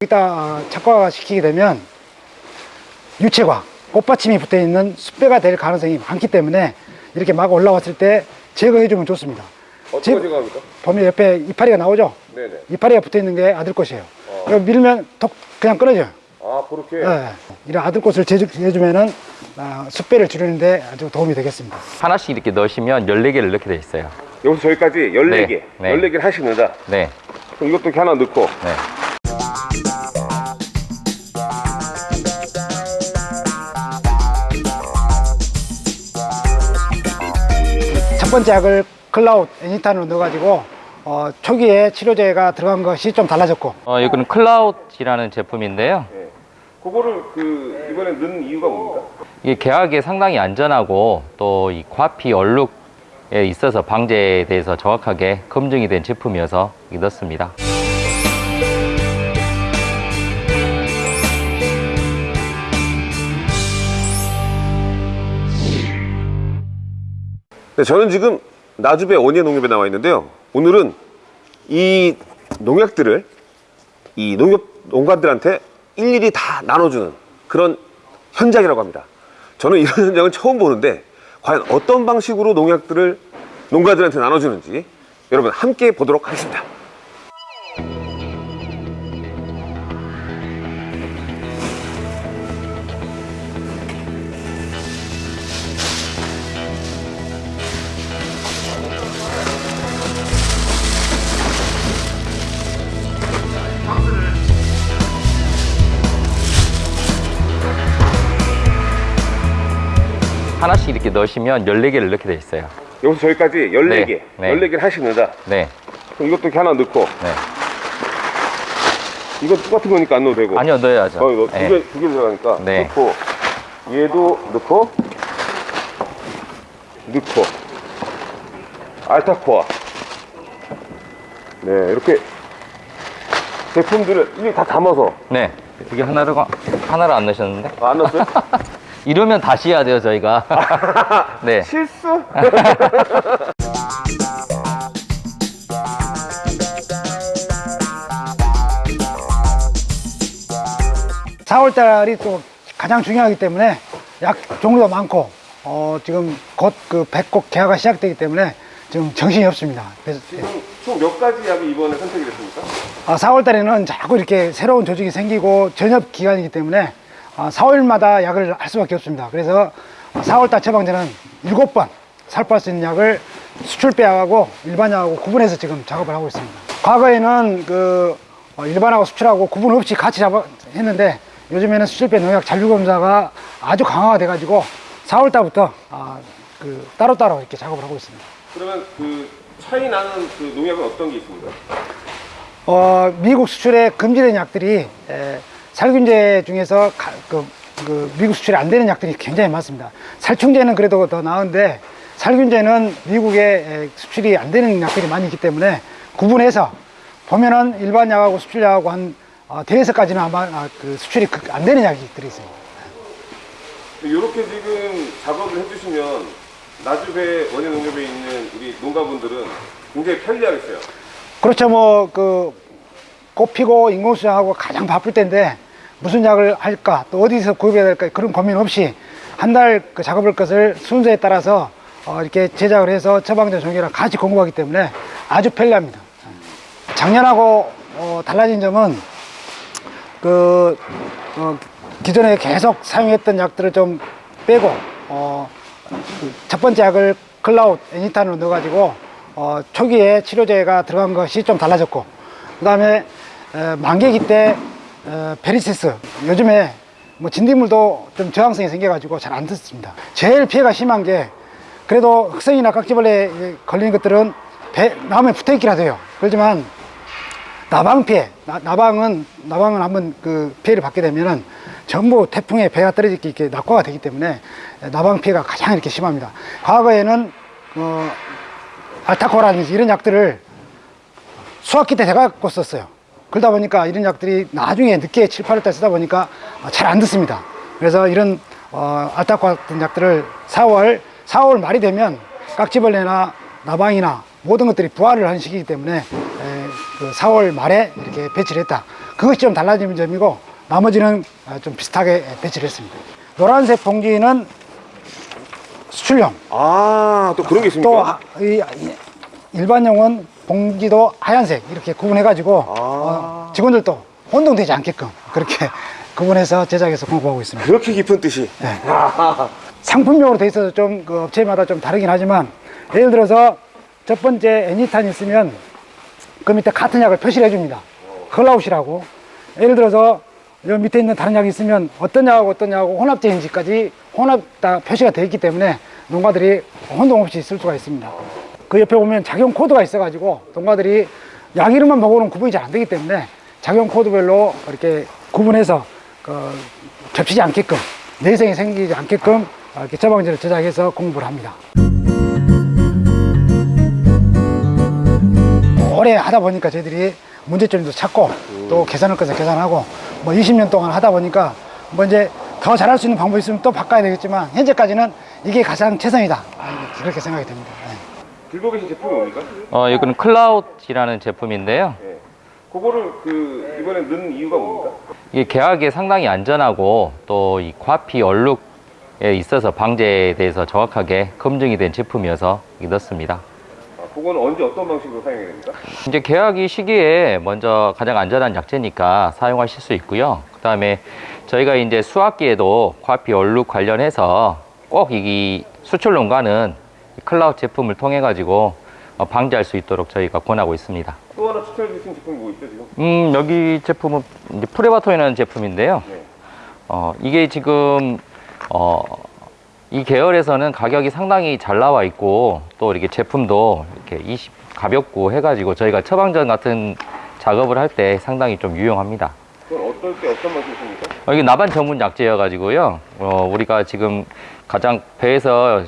여기다 착화가 시키게 되면 유채과 꽃받침이 붙어 있는 숯배가 될 가능성이 많기 때문에 이렇게 막 올라왔을 때 제거해 주면 좋습니다. 어떻게 제- 제거합니까? 보면 옆에 이파리가 나오죠? 네네. 이파리가 붙어 있는 게 아들꽃이에요. 이거 밀면 톡 그냥 끊어져요 아 그렇게. 예. 이런 아들꽃을 제거해주면은 아, 숯배를 줄이는데 아주 도움이 되겠습니다 하나씩 이렇게 넣으시면 14개를 넣게 돼 있어요. 여기서 저기까지 14개, 네, 네. 14개를 하나씩 넣자. 네. 그럼 이것도 이렇게 하나 넣고. 네. 첫 번째 약을 클라우드 애니탄으로 넣어가지고 어, 초기에 치료제가 들어간 것이 좀 달라졌고 어, 이거는 클라우드라는 제품인데요. 네. 그거를 그 이번에 넣은 이유가 뭡니까? 이게 개화기에 상당히 안전하고 또 이 과피 얼룩에 있어서 방제에 대해서 정확하게 검증이 된 제품이어서 넣습니다. 네, 저는 지금 나주배 원예 농협에 나와 있는데요. 오늘은 이 농약들을 이 농협 농가들한테 일일이 다 나눠주는 그런 현장이라고 합니다. 저는 이런 현장은 처음 보는데 과연 어떤 방식으로 농약들을 농가들한테 나눠주는지 여러분 함께 보도록 하겠습니다. 하나씩 이렇게 넣으시면 14개를 넣게 돼 있어요. 여기서 저기까지 14개, 네, 네. 14개를 하나씩 넣자. 네. 그럼 이것도 이렇게 하나 넣고 네. 이거 똑같은 거니까 안 넣어도 되고 아니요, 넣어야죠. 어, 이거 네. 두 개, 두개 들어가니까 네. 넣고 얘도 넣고 넣고 알타코아 네 이렇게 제품들을 이게 다 담아서 네. 이게 하나를, 하나를 안 넣으셨는데? 아, 안 넣었어요? 이러면 다시 해야 돼요, 저희가. 네. 실수? 4월달이 또 가장 중요하기 때문에 약 종류가 많고 어, 지금 곧 그 백곡 개화가 시작되기 때문에 지금 정신이 없습니다. 그래서 지금 총몇 가지 약이 이번에 선택이 됐습니까? 아, 4월달에는 자꾸 이렇게 새로운 조직이 생기고 전엽 기간이기 때문에 아, 4월마다 약을 할 수밖에 없습니다. 그래서 4월달 처방전은 7번 살포할 수 있는 약을 수출배약하고 일반약하고 구분해서 지금 작업을 하고 있습니다. 과거에는 그 어, 일반하고 수출하고 구분 없이 같이 잡아 했는데 요즘에는 수출배 농약 잔류검사가 아주 강화가 돼 가지고 4월달부터 아, 그 따로따로 이렇게 작업을 하고 있습니다. 그러면 그 차이 나는 그 농약은 어떤 게 있습니까? 어, 미국 수출에 금지된 약들이 에, 살균제 중에서 가- 그, 그 미국 수출이 안 되는 약들이 굉장히 많습니다. 살충제는 그래도 더 나은데 살균제는 미국에 에, 수출이 안 되는 약들이 많이 있기 때문에 구분해서 보면은 일반 약하고 수출약하고 한 어, 대여섯까지는 아마 아, 그 수출이 그- 안 되는 약들이 있습니다. 이렇게 지금 작업을 해주시면 나주배 원예 농협에 있는 우리 농가분들은 굉장히 편리하겠어요. 그렇죠. 뭐, 그, 꽃 피고 인공수정하고 가장 바쁠 때인데 무슨 약을 할까 또 어디서 구입해야 될까 그런 고민 없이 한 달 그 작업할 것을 순서에 따라서 어, 이렇게 제작을 해서 처방전 종류랑 같이 공급하기 때문에 아주 편리합니다. 작년하고 어, 달라진 점은 그 어, 기존에 계속 사용했던 약들을 좀 빼고 어, 그첫 번째 약을 클라우드 애니탄으로 넣어가지고 어, 초기에 치료제가 들어간 것이 좀 달라졌고 그 다음에 만개기 때 어, 베리세스 요즘에 뭐 진딧물도 좀 저항성이 생겨가지고 잘 안 듣습니다 제일 피해가 심한 게 그래도 흑성이나 깍지벌레에 걸리는 것들은 배, 나무에 붙어있기라도 해요 그렇지만 나방 피해, 나, 나방은 나방은 한번 그 피해를 받게 되면은 전부 태풍에 배가 떨어지기 이렇게 낙과가 되기 때문에 나방 피해가 가장 이렇게 심합니다. 과거에는 어, 알타코라든지 이런 약들을 수학기 때 대갖고 썼어요. 그러다 보니까 이런 약들이 나중에 늦게 7, 8월 때 쓰다 보니까 잘 안 듣습니다. 그래서 이런 어, 알타과 같은 약들을 4월 4월 말이 되면 깍지벌레나 나방이나 모든 것들이 부활을 하는 시기이기 때문에 에, 그 4월 말에 이렇게 배치를 했다. 그것이 좀 달라지는 점이고 나머지는 아, 좀 비슷하게 배치를 했습니다. 노란색 봉지는 수출용 아, 또 그런 게 있습니까? 또 일반용은 봉지도 하얀색 이렇게 구분해 가지고 아. 어, 직원들도 혼동되지 않게끔 그렇게 구분해서 제작해서 공부하고 있습니다. 그렇게 깊은 뜻이. 네. 상품용으로 돼 있어서 좀 그 업체마다 좀 다르긴 하지만 예를 들어서 첫 번째 애니탄이 있으면 그 밑에 같은 약을 표시를 해줍니다. 컬라웃이라고. 예를 들어서 여 밑에 있는 다른 약이 있으면 어떤 약하고 어떤 약하고 혼합제인지까지 혼합 다 표시가 되어 있기 때문에 농가들이 혼동 없이 쓸 수가 있습니다. 그 옆에 보면 작용 코드가 있어가지고 농가들이 약 이름만 보고는 구분이 잘 안 되기 때문에 작용 코드별로 이렇게 구분해서 그 겹치지 않게끔 내생이 생기지 않게끔 이렇게 처방지를 제작해서 공부를 합니다. 오래 하다 보니까 저희들이 문제점도 찾고 또 개선할 것을 개선하고 뭐 20년 동안 하다 보니까 뭐 이제 더 잘할 수 있는 방법이 있으면 또 바꿔야 되겠지만 현재까지는 이게 가장 최선이다 그렇게 생각이 됩니다. 네. 들고 계신 제품이 뭡니까? 어, 이거는 클라우드라는 제품인데요. 예. 그거를 그 이번에 넣은 이유가 뭡니까? 이게 개화기에 상당히 안전하고 또 이 과피 얼룩에 있어서 방제에 대해서 정확하게 검증이 된 제품이어서 넣습니다. 아, 그거는 언제 어떤 방식으로 사용해야 됩니까? 이제 개화기 시기에 먼저 가장 안전한 약재니까 사용하실 수 있고요. 그 다음에 저희가 이제 수학기에도 과피 얼룩 관련해서 꼭 이 수출 농가는 이 클라우드 제품을 통해 가지고 어, 방지할 수 있도록 저희가 권하고 있습니다. 또 하나 추천해 주신 제품이 뭐 있죠 지금? 음, 여기 제품은 프레바토이라는 제품인데요. 네. 어, 이게 지금, 어, 이 계열에서는 가격이 상당히 잘 나와 있고, 또 이렇게 제품도 이렇게 20, 가볍고 해가지고 저희가 처방전 같은 작업을 할 때 상당히 좀 유용합니다. 그건 어떨 때 어떤 맛이 있습니까? 어, 이게 나반 전문 약재여가지고요. 어, 우리가 지금 가장 배에서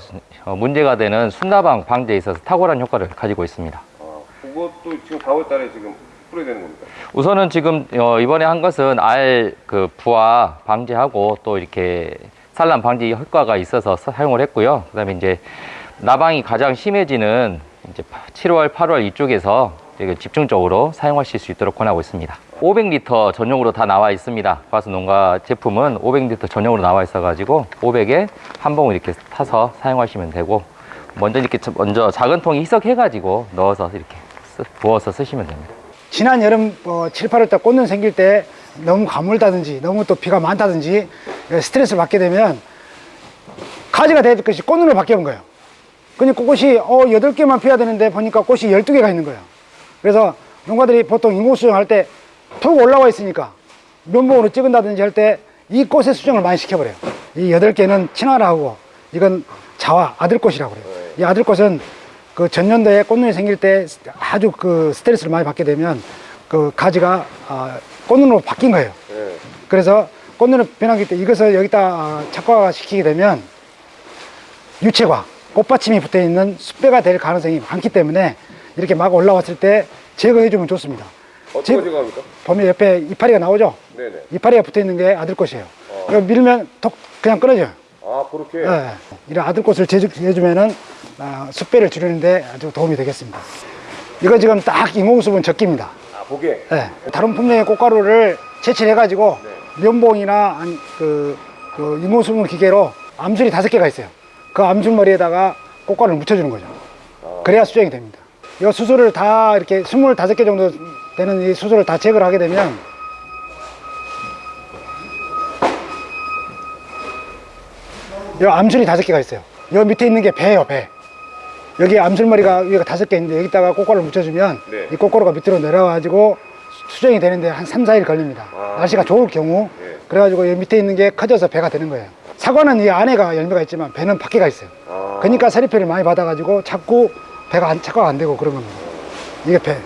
어, 문제가 되는 순나방 방제에 있어서 탁월한 효과를 가지고 있습니다. 아, 그것도 지금 4월 달에 지금 뿌려야 되는 겁니까? 우선은 지금 어, 이번에 한 것은 알 그 부화 방지하고 또 이렇게 산란 방지 효과가 있어서 사- 사용을 했고요. 그다음에 이제 나방이 가장 심해지는 이제 7월, 8월 이쪽에서 집중적으로 사용하실 수 있도록 권하고 있습니다. 500리터 전용으로 다 나와 있습니다. 과수 농가 제품은 500리터 전용으로 나와 있어 가지고 500에 한 봉을 이렇게 타서 사용하시면 되고 먼저 이렇게 저- 먼저 작은 통에 희석해 가지고 넣어서 이렇게 쓰- 부어서 쓰시면 됩니다. 지난 여름 어, 7, 8월 달 꽃눈 생길 때 너무 가물다든지 너무 또 비가 많다든지 스트레스를 받게 되면 가지가 될 것이 꽃눈으로 바뀌어온 거예요. 그러니까 꽃이 어, 8개만 피어야 되는데 보니까 꽃이 12개가 있는 거예요. 그래서 농가들이 보통 인공 수정할 때툭 올라와 있으니까 면봉으로 찍은다든지 할 때 이 꽃의 수정을 많이 시켜버려요. 이 8개는 친화라고 이건 자화, 아들꽃이라고 그래요. 이 아들꽃은 그 전년도에 꽃눈이 생길 때 아주 그 스트레스를 많이 받게 되면 그 가지가 아, 꽃눈으로 바뀐 거예요. 네. 그래서 꽃눈을 변하기 때 이것을 여기다 아, 착화가 시키게 되면 유채과 꽃받침이 붙어 있는 숯배가 될 가능성이 많기 때문에 이렇게 막 올라왔을 때 제거해 주면 좋습니다. 거 제거합니까? 보면 옆에 이파리가 나오죠? 네네. 이파리가 붙어 있는 게 아들꽃이에요. 이거 밀면 톡 그냥 끊어져요. 아 그렇게? 예. 이런 아들꽃을 제주해주면은 아, 숯배를 줄이는데 아주 도움이 되겠습니다. 이거 지금 딱 인공수분 적기입니다. 아 보게? 예. 다른 품종의 꽃가루를 채취해가지고 면봉이나 아니, 그, 그 인공수분 기계로 암술이 다섯 개가 있어요. 그 암술머리에다가 꽃가루를 묻혀주는 거죠. 그래야 수정이 됩니다. 이 수술을 다 이렇게 25개 정도 되는 이 수술을 다 제거를 하게 되면 이 암술이 다섯 개가 있어요. 여 밑에 있는 게 배예요, 배. 여기 암술머리가 위가 다섯 개 있는데 여기다가 꽃가루를 묻혀주면 네. 이 꽃가루가 밑으로 내려가지고 수- 수정이 되는데 한 3, 4일 걸립니다. 아. 날씨가 좋을 경우. 네. 그래가지고 여기 밑에 있는 게 커져서 배가 되는 거예요. 사과는 이 안에가 열매가 있지만 배는 밖에가 있어요. 아. 그러니까 서리패를 많이 받아가지고 자꾸 배가 안, 착화가 안 되고 겁니다. 이게 배.